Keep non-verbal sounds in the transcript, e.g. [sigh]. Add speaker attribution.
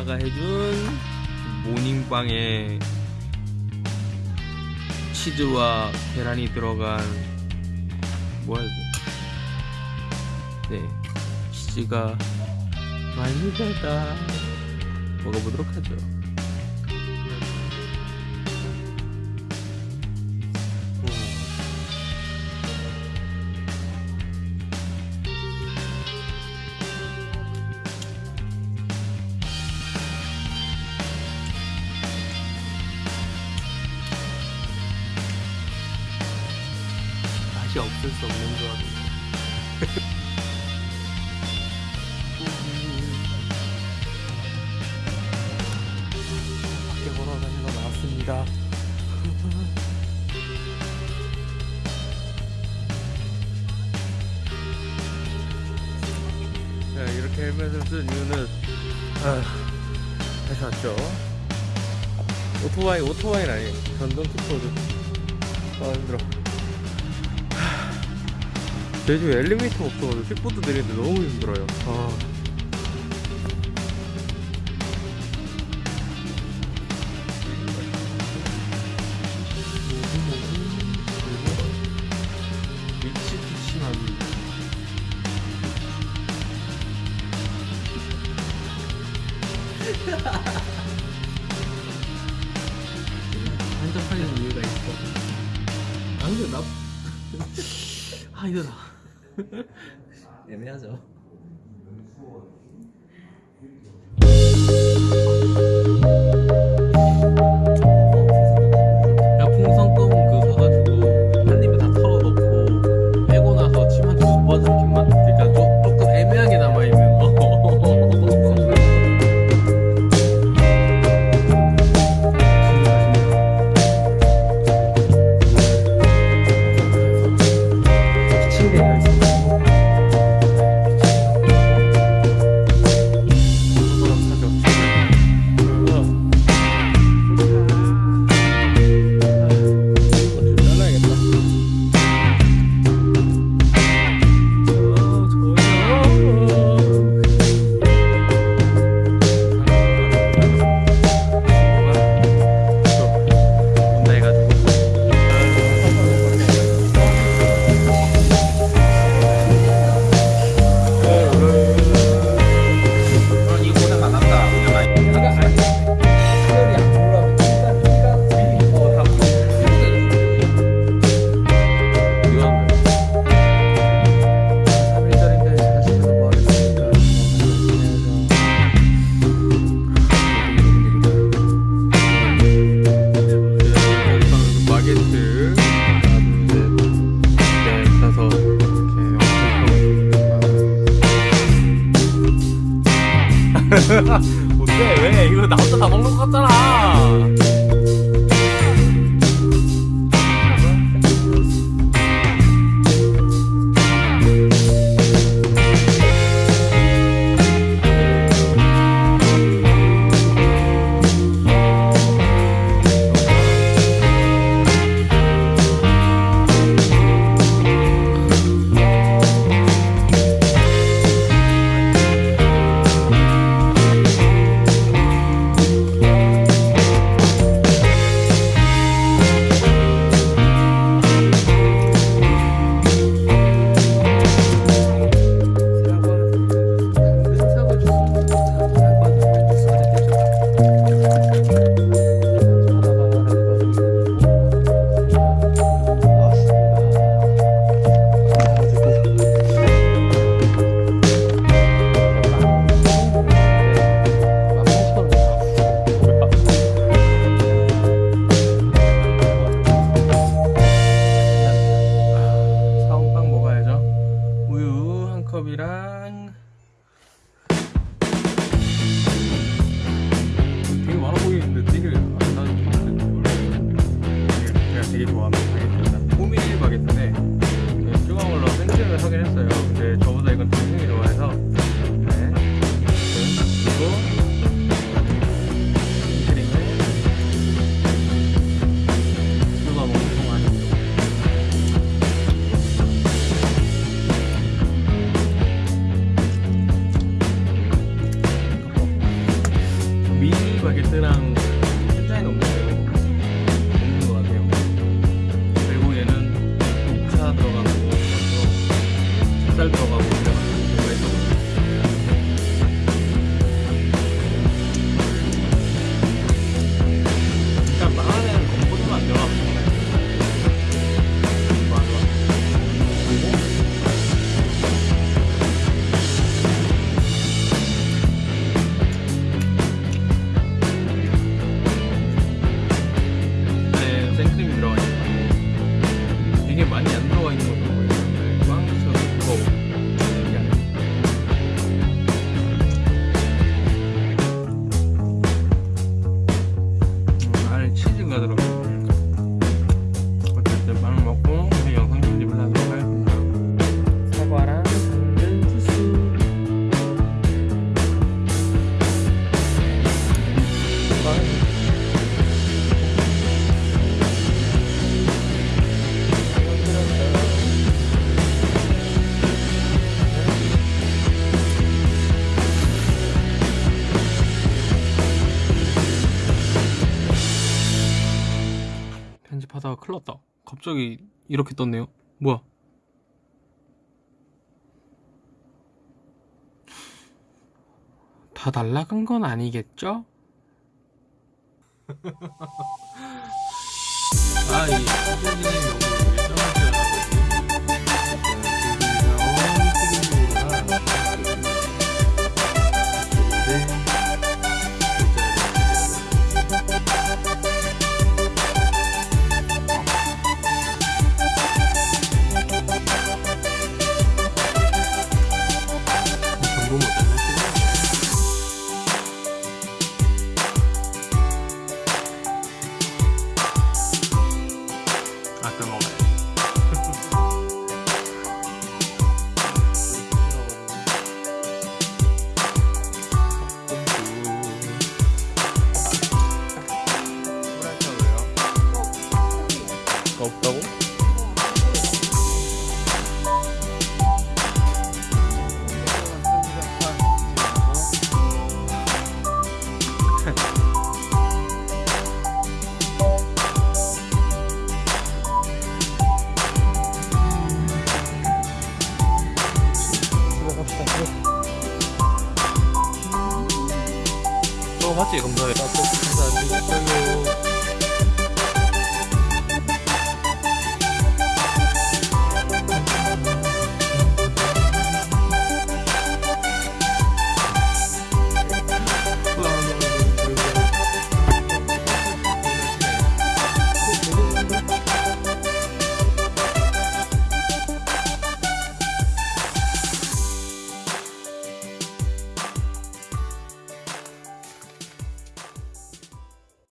Speaker 1: 엄마가 해준 모닝빵에 치즈와 계란이 들어간 뭐야 이거 네 치즈가 많이 달다. 먹어보도록 하죠 수 없는 조합입니다 밖에 걸어다니러 나왔습니다. [laughs] 네, 이렇게 헬멧을 쓴 이유는 아, 다시 왔죠. 오토바이 오토바이는 아니에요. 전동 킥보드 아 힘들어 제주 엘리베이터가 없어가지고 킥보드 내리는데 너무 힘들어요 아. 애매하죠. 야, [laughs] 뭔데 왜 이거 나 혼자 다 먹는 것 같잖아 terang 편집하다가 클일 났다. 갑자기 이렇게 떴네요. 뭐야? 다 날라간 건 아니겠죠? [laughs] 아, 이 없다고? [laughs] 맞지? 감사해요. 감사합니다.